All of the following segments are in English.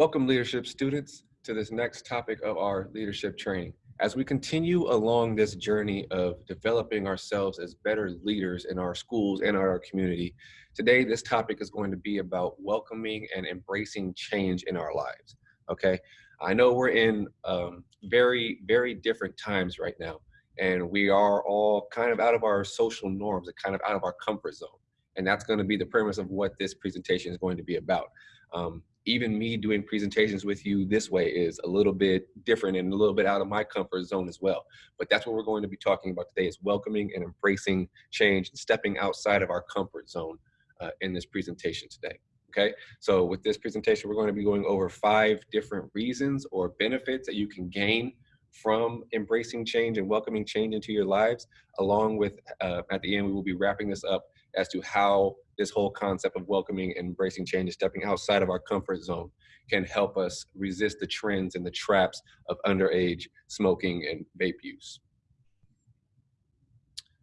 Welcome leadership students to this next topic of our leadership training. As we continue along this journey of developing ourselves as better leaders in our schools and our community, today this topic is going to be about welcoming and embracing change in our lives, okay? I know we're in um, very, very different times right now, and we are all kind of out of our social norms and kind of out of our comfort zone. And that's gonna be the premise of what this presentation is going to be about. Um, even me doing presentations with you this way is a little bit different and a little bit out of my comfort zone as well. But that's what we're going to be talking about today is welcoming and embracing change and stepping outside of our comfort zone uh, in this presentation today. Okay, so with this presentation, we're going to be going over five different reasons or benefits that you can gain from embracing change and welcoming change into your lives, along with, uh, at the end, we will be wrapping this up as to how this whole concept of welcoming and embracing change and stepping outside of our comfort zone can help us resist the trends and the traps of underage smoking and vape use.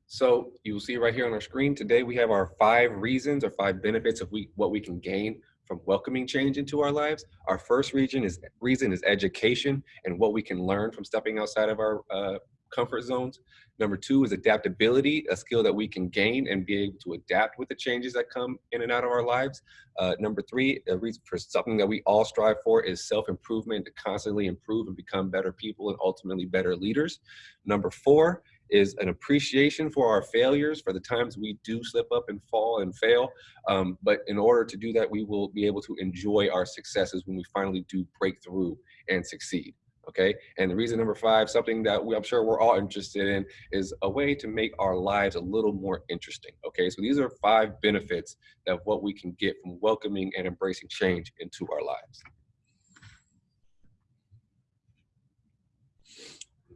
So you'll see right here on our screen today, we have our five reasons or five benefits of we, what we can gain from welcoming change into our lives. Our first reason is reason is education and what we can learn from stepping outside of our uh, comfort zones. Number two is adaptability, a skill that we can gain and be able to adapt with the changes that come in and out of our lives. Uh, number three, a reason for something that we all strive for is self-improvement to constantly improve and become better people and ultimately better leaders. Number four is an appreciation for our failures, for the times we do slip up and fall and fail. Um, but in order to do that, we will be able to enjoy our successes when we finally do break through and succeed okay? And the reason number five, something that we, I'm sure we're all interested in, is a way to make our lives a little more interesting, okay? So these are five benefits of what we can get from welcoming and embracing change into our lives.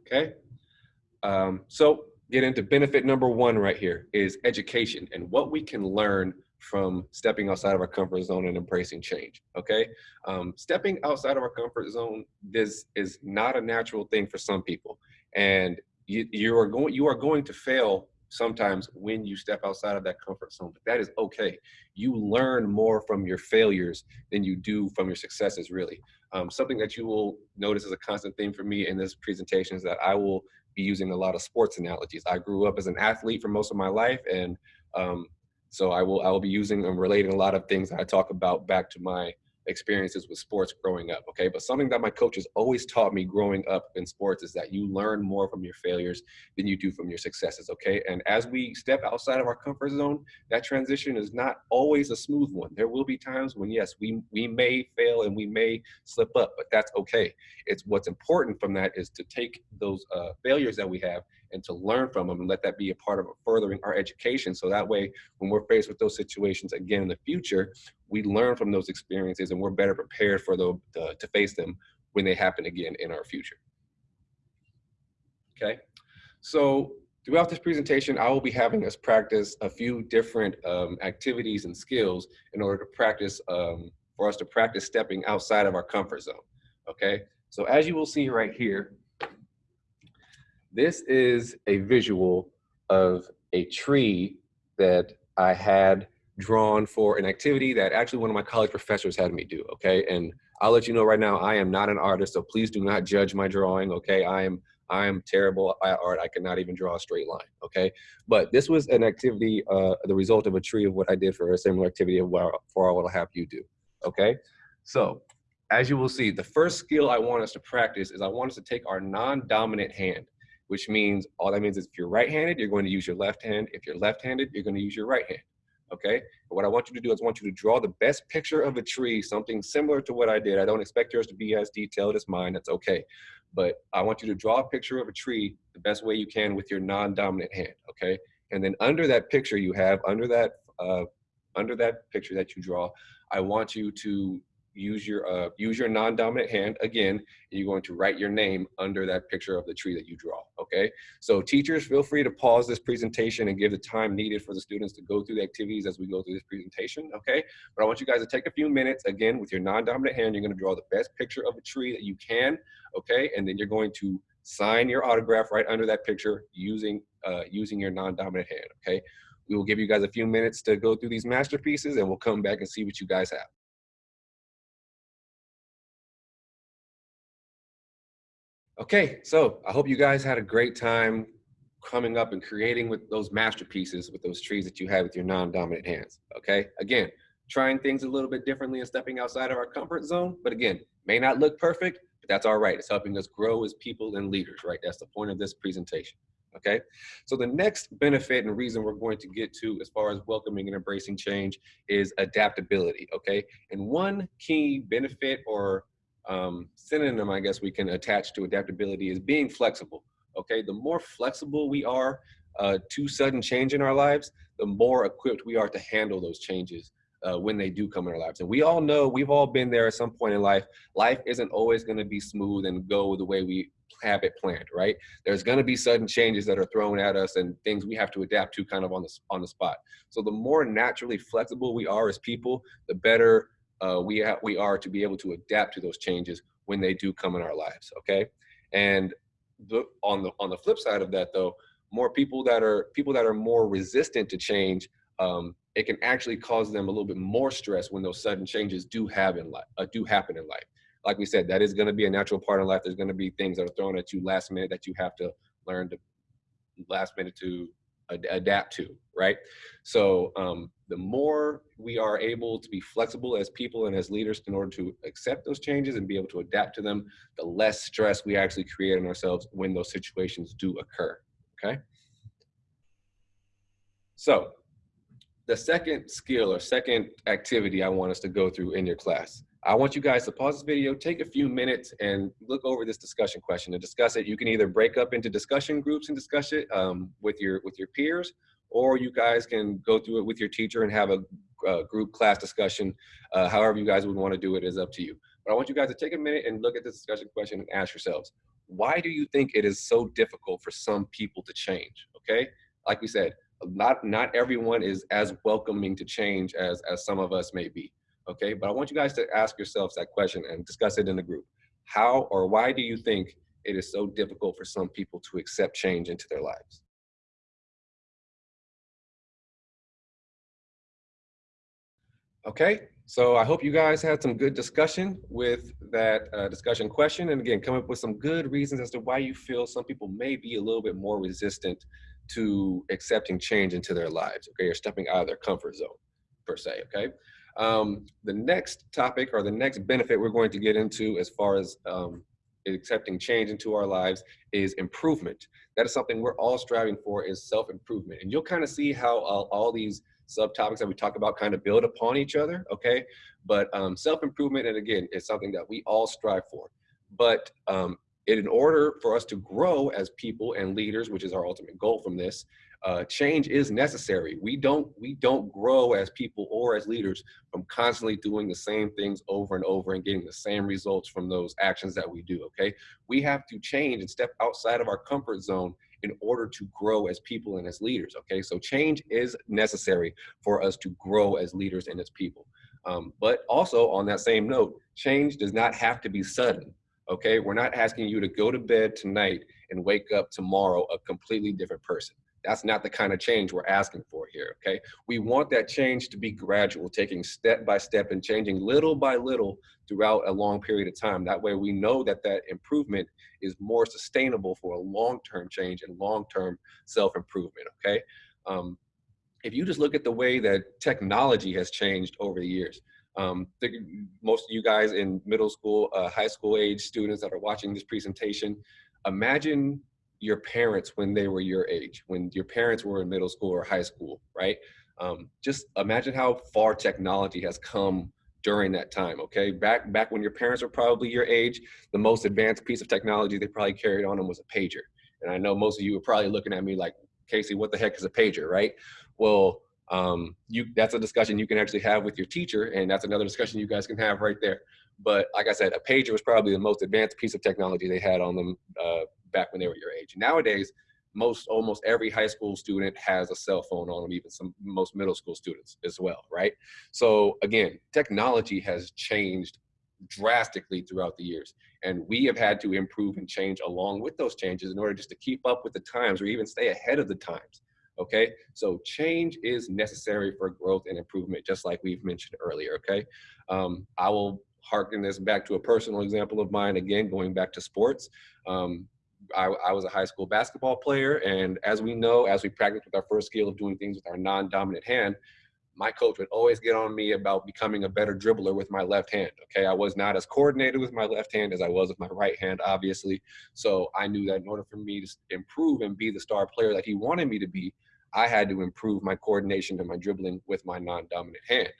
Okay, um, so get into benefit number one right here is education and what we can learn from stepping outside of our comfort zone and embracing change. Okay, um, stepping outside of our comfort zone this is not a natural thing for some people, and you, you are going you are going to fail sometimes when you step outside of that comfort zone. But that is okay. You learn more from your failures than you do from your successes. Really, um, something that you will notice is a constant theme for me in this presentation is that I will be using a lot of sports analogies. I grew up as an athlete for most of my life, and um, so I will I will be using and relating a lot of things that I talk about back to my experiences with sports growing up. Okay, but something that my coaches always taught me growing up in sports is that you learn more from your failures than you do from your successes. Okay, and as we step outside of our comfort zone, that transition is not always a smooth one. There will be times when yes, we we may fail and we may slip up, but that's okay. It's what's important from that is to take those uh, failures that we have and to learn from them and let that be a part of furthering our education. So that way, when we're faced with those situations again in the future, we learn from those experiences and we're better prepared for the, uh, to face them when they happen again in our future. Okay, so throughout this presentation, I will be having us practice a few different um, activities and skills in order to practice, um, for us to practice stepping outside of our comfort zone, okay? So as you will see right here, this is a visual of a tree that I had drawn for an activity that actually one of my college professors had me do, okay? And I'll let you know right now, I am not an artist, so please do not judge my drawing, okay? I am I am terrible at art. I cannot even draw a straight line, okay? But this was an activity, uh, the result of a tree of what I did for a similar activity of what, for what I'll have you do, okay? So as you will see, the first skill I want us to practice is I want us to take our non-dominant hand which means all that means is if you're right-handed, you're going to use your left hand. If you're left-handed, you're going to use your right hand. Okay. But what I want you to do is I want you to draw the best picture of a tree, something similar to what I did. I don't expect yours to be as detailed as mine. That's okay. But I want you to draw a picture of a tree the best way you can with your non-dominant hand. Okay. And then under that picture you have, under that, uh, under that picture that you draw, I want you to use your uh, use your non-dominant hand again you're going to write your name under that picture of the tree that you draw okay? So teachers feel free to pause this presentation and give the time needed for the students to go through the activities as we go through this presentation okay? But i want you guys to take a few minutes again with your non-dominant hand you're going to draw the best picture of a tree that you can okay? And then you're going to sign your autograph right under that picture using uh, using your non-dominant hand okay? We will give you guys a few minutes to go through these masterpieces and we'll come back and see what you guys have Okay, so I hope you guys had a great time coming up and creating with those masterpieces with those trees that you had with your non-dominant hands. Okay, again, trying things a little bit differently and stepping outside of our comfort zone. But again, may not look perfect, but that's all right. It's helping us grow as people and leaders, right? That's the point of this presentation. Okay, so the next benefit and reason we're going to get to as far as welcoming and embracing change is adaptability. Okay, and one key benefit or um, synonym, I guess we can attach to adaptability is being flexible. Okay, the more flexible we are uh, to sudden change in our lives, the more equipped we are to handle those changes uh, when they do come in our lives. And we all know, we've all been there at some point in life. Life isn't always going to be smooth and go the way we have it planned, right? There's going to be sudden changes that are thrown at us and things we have to adapt to kind of on the on the spot. So the more naturally flexible we are as people, the better uh, we we are to be able to adapt to those changes when they do come in our lives. Okay, and the, on the on the flip side of that though, more people that are people that are more resistant to change, um, it can actually cause them a little bit more stress when those sudden changes do have in life uh, do happen in life. Like we said, that is going to be a natural part of life. There's going to be things that are thrown at you last minute that you have to learn to last minute to ad adapt to, right? So um, the more we are able to be flexible as people and as leaders in order to accept those changes and be able to adapt to them, the less stress we actually create in ourselves when those situations do occur, okay? So the second skill or second activity I want us to go through in your class I want you guys to pause this video, take a few minutes and look over this discussion question and discuss it. You can either break up into discussion groups and discuss it um, with your with your peers, or you guys can go through it with your teacher and have a, group class discussion. Uh, however you guys would want to do it is up to you. But I want you guys to take a minute and look at this discussion question and ask yourselves, why do you think it is so difficult for some people to change? Okay, like we said, not not everyone is as welcoming to change as as some of us may be okay? But I want you guys to ask yourselves that question and discuss it in the group. How or why do you think it is so difficult for some people to accept change into their lives? Okay, so I hope you guys had some good discussion with that uh, discussion question. And again, come up with some good reasons as to why you feel some people may be a little bit more resistant to accepting change into their lives, okay, or stepping out of their comfort zone, per se, okay? Um, the next topic or the next benefit we're going to get into as far as um, accepting change into our lives is improvement. That is something we're all striving for is self-improvement. And you'll kind of see how all, all these subtopics that we talk about kind of build upon each other, okay? But um, self-improvement, and again, is something that we all strive for. But um, in order for us to grow as people and leaders, which is our ultimate goal from this, uh, change is necessary. We don't we don't grow as people or as leaders from constantly doing the same things over and over and getting the same results from those actions that we do. Okay, we have to change and step outside of our comfort zone in order to grow as people and as leaders. Okay, so change is necessary for us to grow as leaders and as people. Um, but also on that same note, change does not have to be sudden. Okay, we're not asking you to go to bed tonight and wake up tomorrow a completely different person. That's not the kind of change we're asking for here, okay? We want that change to be gradual, taking step by step and changing little by little throughout a long period of time. That way we know that that improvement is more sustainable for a long-term change and long-term self-improvement, okay? Um, if you just look at the way that technology has changed over the years, um, most of you guys in middle school, uh, high school age students that are watching this presentation, imagine your parents when they were your age, when your parents were in middle school or high school, right? Um, just imagine how far technology has come during that time, okay? Back, back when your parents were probably your age, the most advanced piece of technology they probably carried on them was a pager. And I know most of you are probably looking at me like, Casey, what the heck is a pager, right? Well, um, you that's a discussion you can actually have with your teacher, and that's another discussion you guys can have right there. But like I said, a pager was probably the most advanced piece of technology they had on them uh, back when they were your age. Nowadays, most almost every high school student has a cell phone on them, even some most middle school students as well, right? So again, technology has changed drastically throughout the years. And we have had to improve and change along with those changes in order just to keep up with the times or even stay ahead of the times. Okay, so change is necessary for growth and improvement, just like we've mentioned earlier. Okay, um, I will harken this back to a personal example of mine, again, going back to sports. Um, I, I, was a high school basketball player, and as we know, as we practice with our first skill of doing things with our non-dominant hand, my coach would always get on me about becoming a better dribbler with my left hand. Okay, I was not as coordinated with my left hand as I was with my right hand, obviously. So I knew that in order for me to improve and be the star player that he wanted me to be, I had to improve my coordination and my dribbling with my non-dominant hand.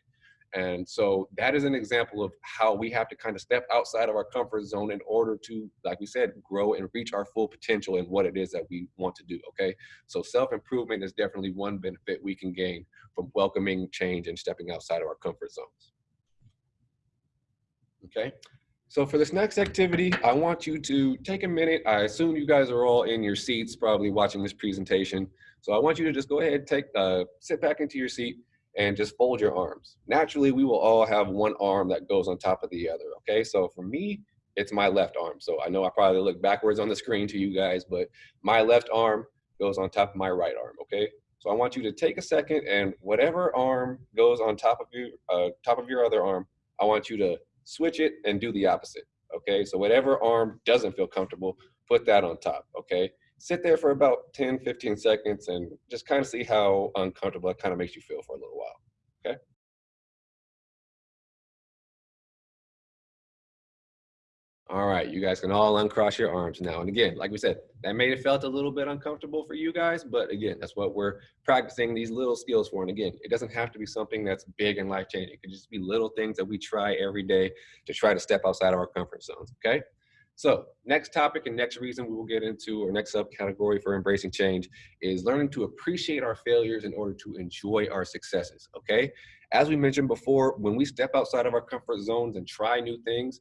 And so that is an example of how we have to kind of step outside of our comfort zone in order to, like we said, grow and reach our full potential in what it is that we want to do. Okay. So self improvement is definitely one benefit we can gain from welcoming change and stepping outside of our comfort zones. Okay. So for this next activity, I want you to take a minute. I assume you guys are all in your seats, probably watching this presentation. So I want you to just go ahead, take, uh, sit back into your seat and just fold your arms. Naturally, we will all have one arm that goes on top of the other, okay? So for me, it's my left arm. So I know I probably look backwards on the screen to you guys, but my left arm goes on top of my right arm, okay? So I want you to take a second and whatever arm goes on top of your, uh, top of your other arm, I want you to switch it and do the opposite, okay? So whatever arm doesn't feel comfortable, put that on top, okay? Sit there for about 10, 15 seconds and just kind of see how uncomfortable it kind of makes you feel for a little while, okay? All right, you guys can all uncross your arms now. And again, like we said, that may have felt a little bit uncomfortable for you guys, but again, that's what we're practicing these little skills for. And again, it doesn't have to be something that's big and life-changing. It could just be little things that we try every day to try to step outside of our comfort zones, okay? So next topic and next reason we will get into, or next subcategory for embracing change is learning to appreciate our failures in order to enjoy our successes, okay? As we mentioned before, when we step outside of our comfort zones and try new things,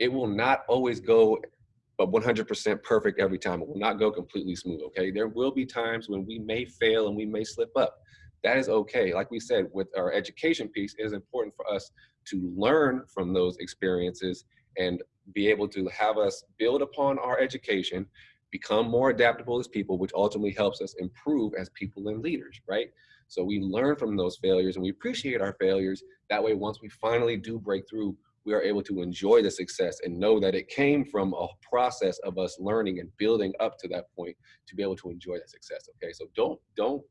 it will not always go uh, but 100% perfect every time. It will not go completely smooth, okay? There will be times when we may fail and we may slip up. That is okay. Like we said, with our education piece, it is important for us to learn from those experiences and be able to have us build upon our education, become more adaptable as people, which ultimately helps us improve as people and leaders, right? So we learn from those failures and we appreciate our failures. That way, once we finally do break through, we are able to enjoy the success and know that it came from a process of us learning and building up to that point to be able to enjoy that success. Okay, so don't don't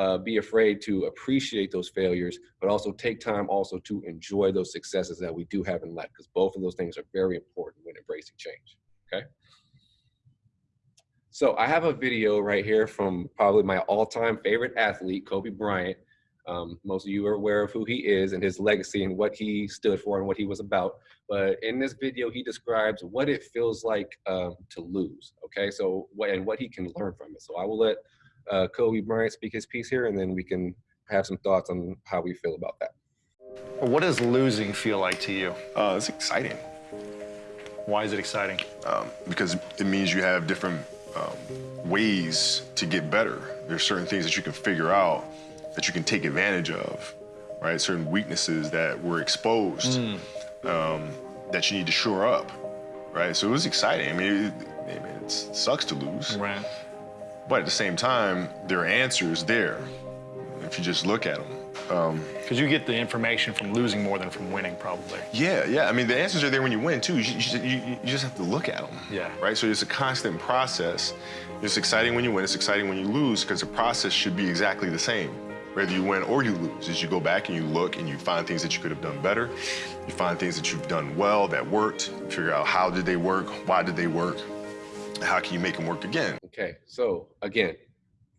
uh, be afraid to appreciate those failures, but also take time also to enjoy those successes that we do have in life, because both of those things are very important when embracing change, okay? So I have a video right here from probably my all-time favorite athlete, Kobe Bryant. Um, most of you are aware of who he is and his legacy and what he stood for and what he was about. But in this video, he describes what it feels like um, to lose, okay? So, what, and what he can learn from it. So I will let uh, Kobe Bryant speak his piece here, and then we can have some thoughts on how we feel about that. What does losing feel like to you? Uh, it's exciting. Why is it exciting? Um, because it means you have different um, ways to get better. There's certain things that you can figure out that you can take advantage of, right? Certain weaknesses that were exposed mm. um, that you need to shore up, right? So it was exciting. I mean, it, it, it sucks to lose. Right. But at the same time, there are answers there if you just look at them. Because um, you get the information from losing more than from winning, probably. Yeah, yeah. I mean, the answers are there when you win, too. You, you, you, you just have to look at them. Yeah. Right? So it's a constant process. It's exciting when you win. It's exciting when you lose because the process should be exactly the same, whether you win or you lose. As you go back and you look and you find things that you could have done better. You find things that you've done well that worked. Figure out how did they work, why did they work, how can you make them work again? Okay, so again,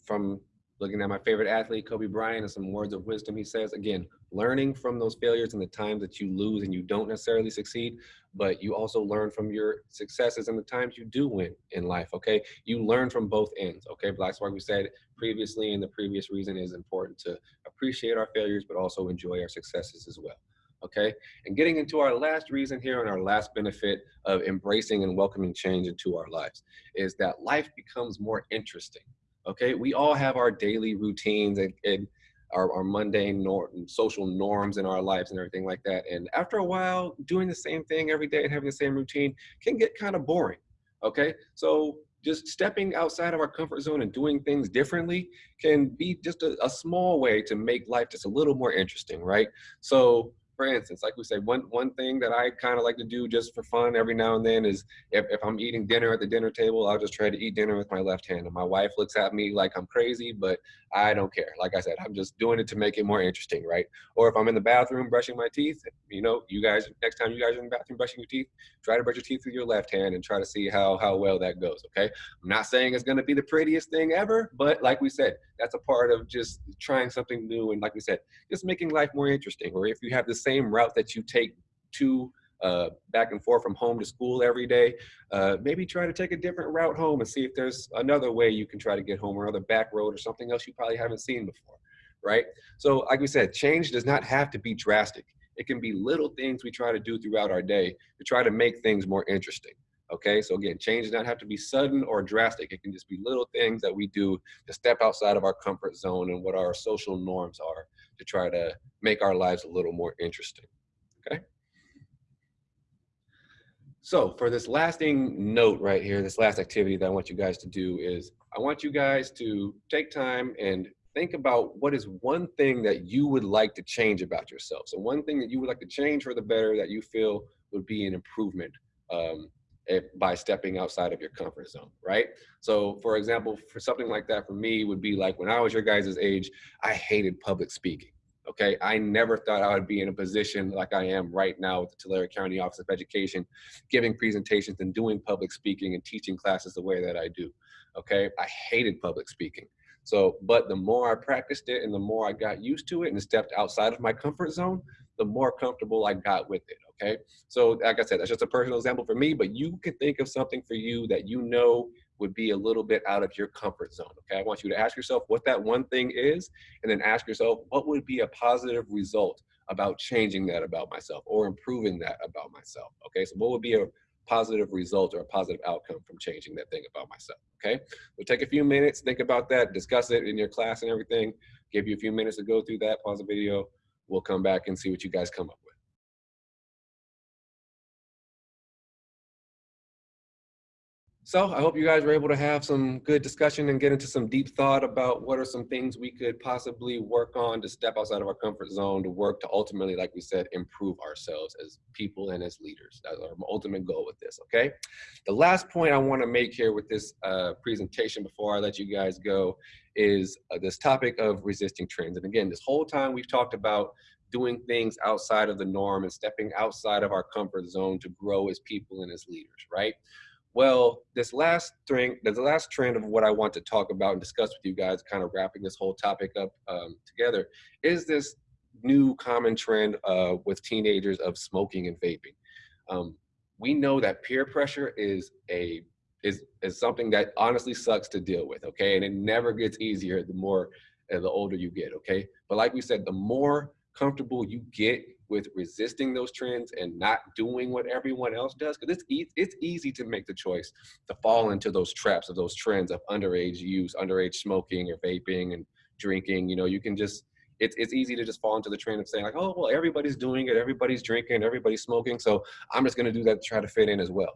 from looking at my favorite athlete, Kobe Bryant, and some words of wisdom he says, again, learning from those failures and the times that you lose and you don't necessarily succeed, but you also learn from your successes and the times you do win in life, okay? You learn from both ends, okay? Black Spark, we said previously and the previous reason is important to appreciate our failures, but also enjoy our successes as well okay? And getting into our last reason here and our last benefit of embracing and welcoming change into our lives is that life becomes more interesting, okay? We all have our daily routines and, and our, our mundane norm, social norms in our lives and everything like that. And after a while, doing the same thing every day and having the same routine can get kind of boring, okay? So just stepping outside of our comfort zone and doing things differently can be just a, a small way to make life just a little more interesting, right? So for instance, like we say, one one thing that I kind of like to do just for fun every now and then is if, if I'm eating dinner at the dinner table, I'll just try to eat dinner with my left hand. And my wife looks at me like I'm crazy, but I don't care. Like I said, I'm just doing it to make it more interesting, right? Or if I'm in the bathroom brushing my teeth, you know, you guys, next time you guys are in the bathroom brushing your teeth, try to brush your teeth with your left hand and try to see how how well that goes. Okay. I'm not saying it's gonna be the prettiest thing ever, but like we said, that's a part of just trying something new and like we said, just making life more interesting. Or if you have the same route that you take to uh, back and forth from home to school every day, uh, maybe try to take a different route home and see if there's another way you can try to get home or another back road or something else you probably haven't seen before, right? So like we said, change does not have to be drastic. It can be little things we try to do throughout our day to try to make things more interesting. Okay, so again, change does not have to be sudden or drastic. It can just be little things that we do to step outside of our comfort zone and what our social norms are to try to make our lives a little more interesting. Okay. So for this lasting note right here, this last activity that I want you guys to do is I want you guys to take time and think about what is one thing that you would like to change about yourself. So one thing that you would like to change for the better that you feel would be an improvement um, if, by stepping outside of your comfort zone, right? So for example, for something like that for me would be like when I was your guys' age, I hated public speaking. Okay, I never thought I would be in a position like I am right now with the Tulare County Office of Education, giving presentations and doing public speaking and teaching classes the way that I do. Okay, I hated public speaking. So, but the more I practiced it and the more I got used to it and stepped outside of my comfort zone, the more comfortable I got with it. Okay, so like I said, that's just a personal example for me, but you can think of something for you that you know would be a little bit out of your comfort zone. Okay, I want you to ask yourself what that one thing is, and then ask yourself what would be a positive result about changing that about myself or improving that about myself. Okay, so what would be a positive result or a positive outcome from changing that thing about myself. Okay, we'll take a few minutes, think about that, discuss it in your class and everything. Give you a few minutes to go through that, pause the video. We'll come back and see what you guys come up with. So I hope you guys were able to have some good discussion and get into some deep thought about what are some things we could possibly work on to step outside of our comfort zone to work to ultimately, like we said, improve ourselves as people and as leaders. That's our ultimate goal with this, okay? The last point I wanna make here with this uh, presentation before I let you guys go is uh, this topic of resisting trends. And again, this whole time we've talked about doing things outside of the norm and stepping outside of our comfort zone to grow as people and as leaders, right? Well, this last thing, the last trend of what I want to talk about and discuss with you guys, kind of wrapping this whole topic up um, together, is this new common trend uh, with teenagers of smoking and vaping. Um, we know that peer pressure is a is is something that honestly sucks to deal with. Okay, and it never gets easier the more uh, the older you get. Okay, but like we said, the more comfortable you get with resisting those trends and not doing what everyone else does because it's e it's easy to make the choice to fall into those traps of those trends of underage use underage smoking or vaping and drinking you know you can just it's, it's easy to just fall into the trend of saying like oh well everybody's doing it everybody's drinking everybody's smoking so i'm just going to do that to try to fit in as well.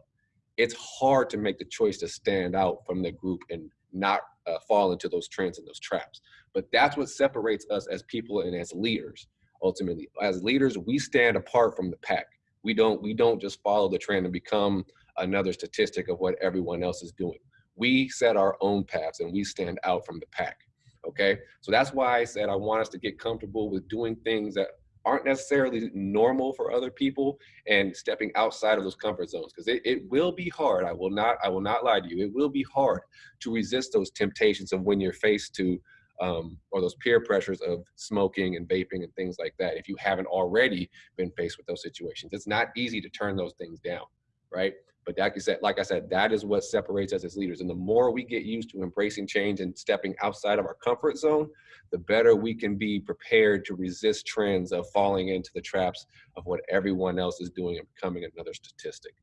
It's hard to make the choice to stand out from the group and not uh, fall into those trends and those traps but that's what separates us as people and as leaders ultimately. As leaders we stand apart from the pack. We don't we don't just follow the trend and become another statistic of what everyone else is doing. We set our own paths and we stand out from the pack okay? So that's why i said i want us to get comfortable with doing things that aren't necessarily normal for other people and stepping outside of those comfort zones because it, it will be hard. I will not i will not lie to you. It will be hard to resist those temptations of when you're faced to um, or those peer pressures of smoking and vaping and things like that if you haven't already been faced with those situations it's not easy to turn those things down right but like I said, like I said, that is what separates us as leaders. And the more we get used to embracing change and stepping outside of our comfort zone, the better we can be prepared to resist trends of falling into the traps of what everyone else is doing and becoming another statistic.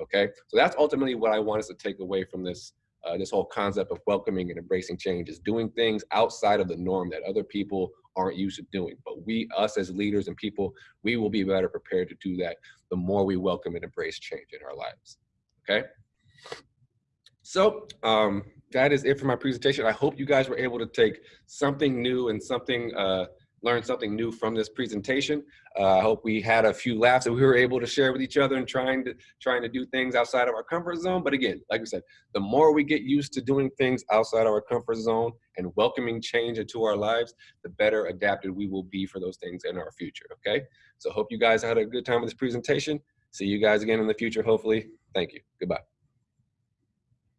Okay, so that's ultimately what I want us to take away from this uh, this whole concept of welcoming and embracing change is doing things outside of the norm that other people aren't used to doing. But we, us as leaders and people, we will be better prepared to do that the more we welcome and embrace change in our lives. Okay. So um, that is it for my presentation. I hope you guys were able to take something new and something uh, learned something new from this presentation. Uh, I hope we had a few laughs that we were able to share with each other and trying to trying to do things outside of our comfort zone. But again, like I said, the more we get used to doing things outside of our comfort zone and welcoming change into our lives, the better adapted we will be for those things in our future. Okay. So hope you guys had a good time with this presentation. See you guys again in the future, hopefully. Thank you. Goodbye.